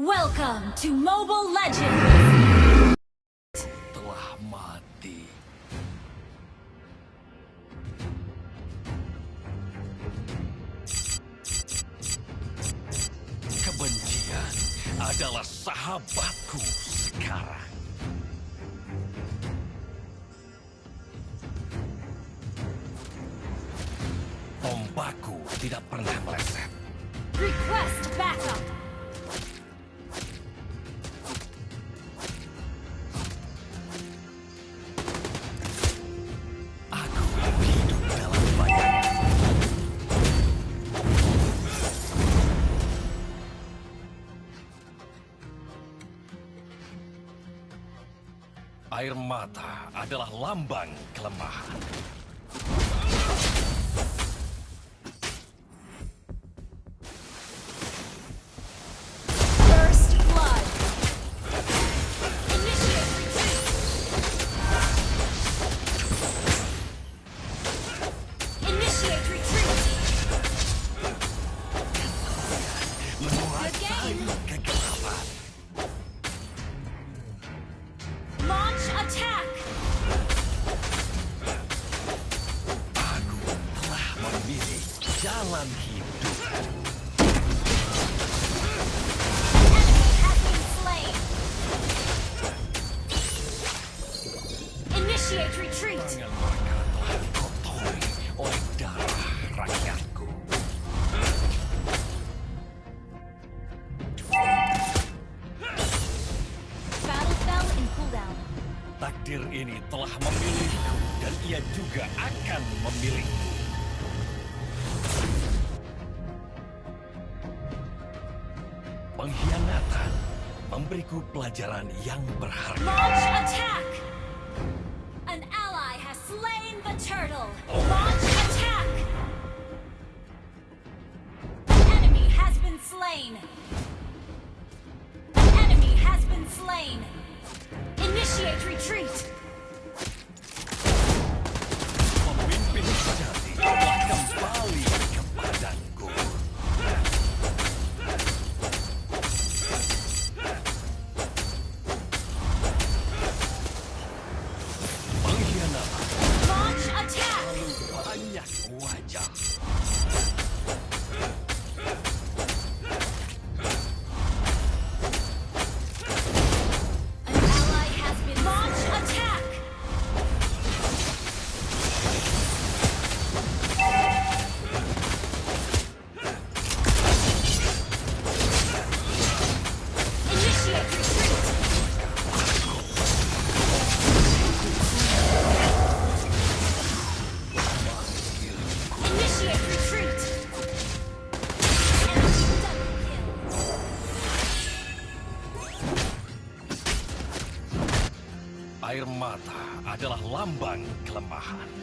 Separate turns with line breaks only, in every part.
Welcome to Mobile Legends!
telah mati. Kebencian adalah sahabatku sekarang. Tombakku tidak pernah meleset.
Request backup!
Adalah lambang kelemahan. Jalan hidup.
Initiate retreat!
Oleh darah rakyatku. Takdir ini telah memilihku dan ia juga akan memilihku. Memberiku pelajaran yang berharga.
Launch attack! An ally has slain the turtle! Launch attack! An enemy has been slain! An enemy has been slain! Initiate retreat!
Pemimpin lambang kelemahan.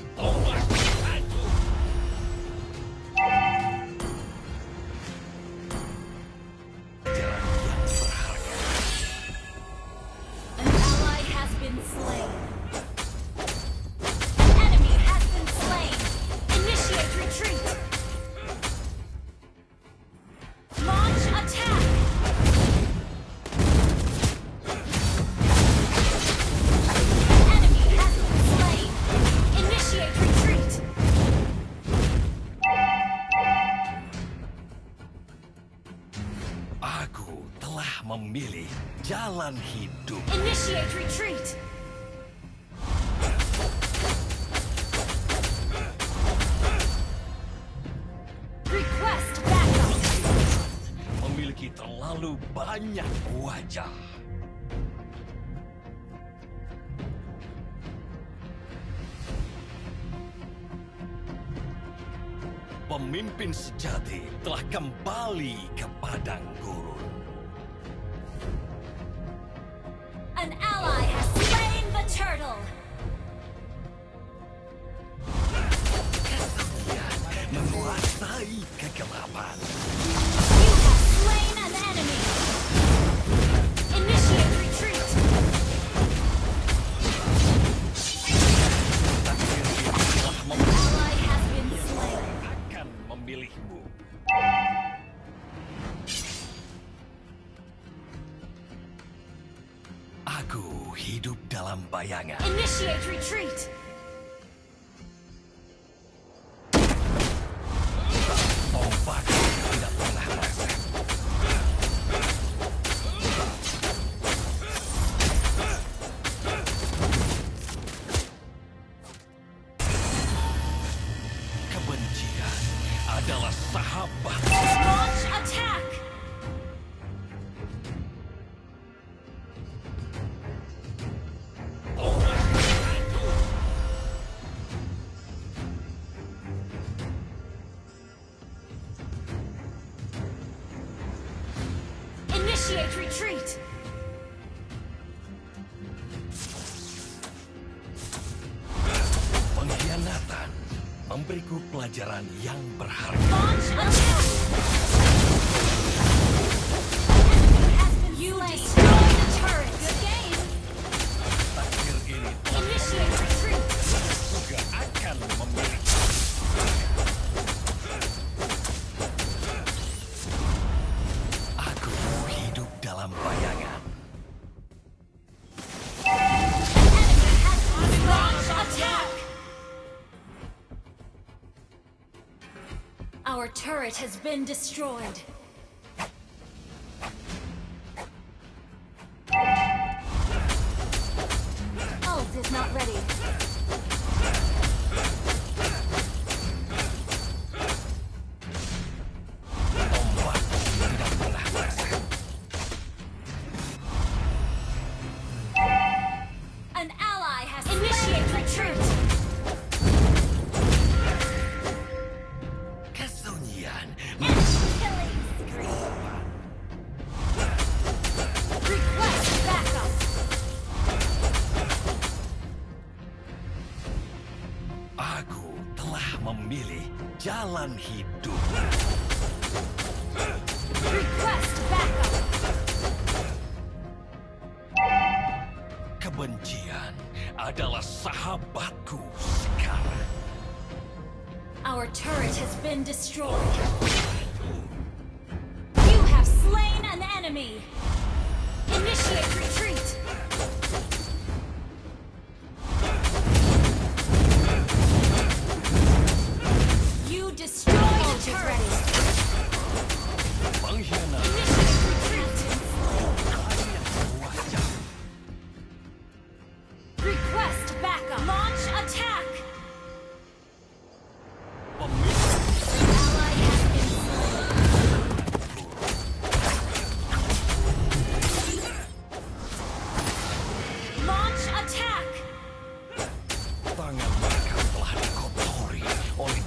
Jalan hidup.
Initiate retreat. Request backup.
Memiliki terlalu banyak wajah. Pemimpin sejati telah kembali ke padang gurun.
Turtle.
Pengkhianatan memberiku pelajaran yang berharga.
Launch! Our turret has been destroyed. Ult is not ready. An ally has initiated retreat!
adalah sahabatku sekarang.
Our turret has been destroyed. You have slain an enemy. Initiate retreat.
hoy.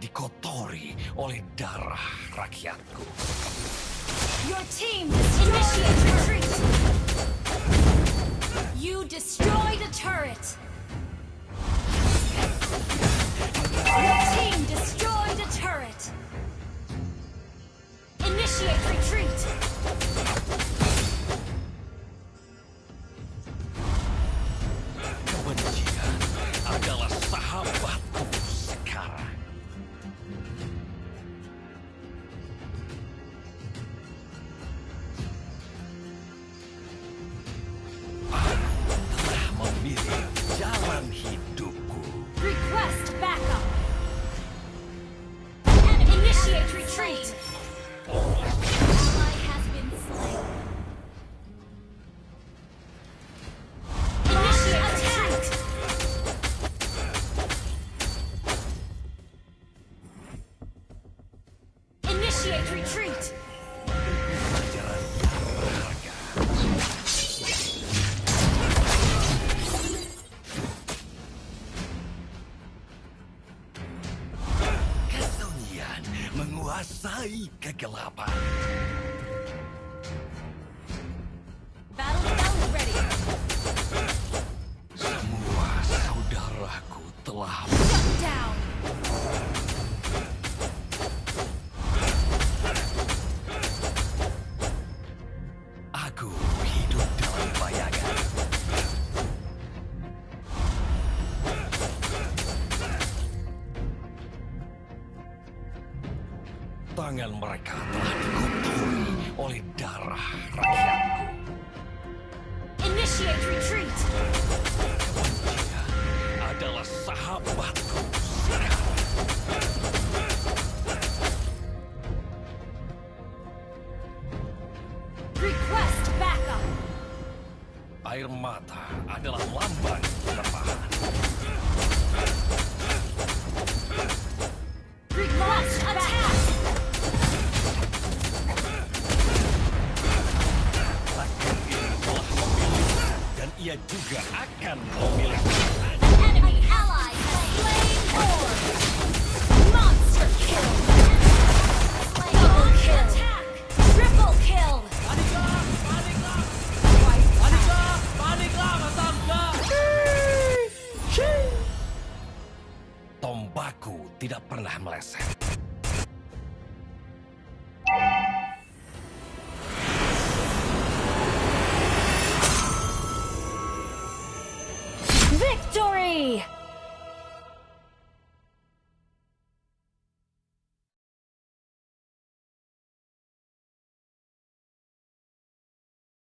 dikotori oleh darah rakyatku.
Your team. You destroyed turret. retreat!
mereka. Tombaku tidak pernah meleset.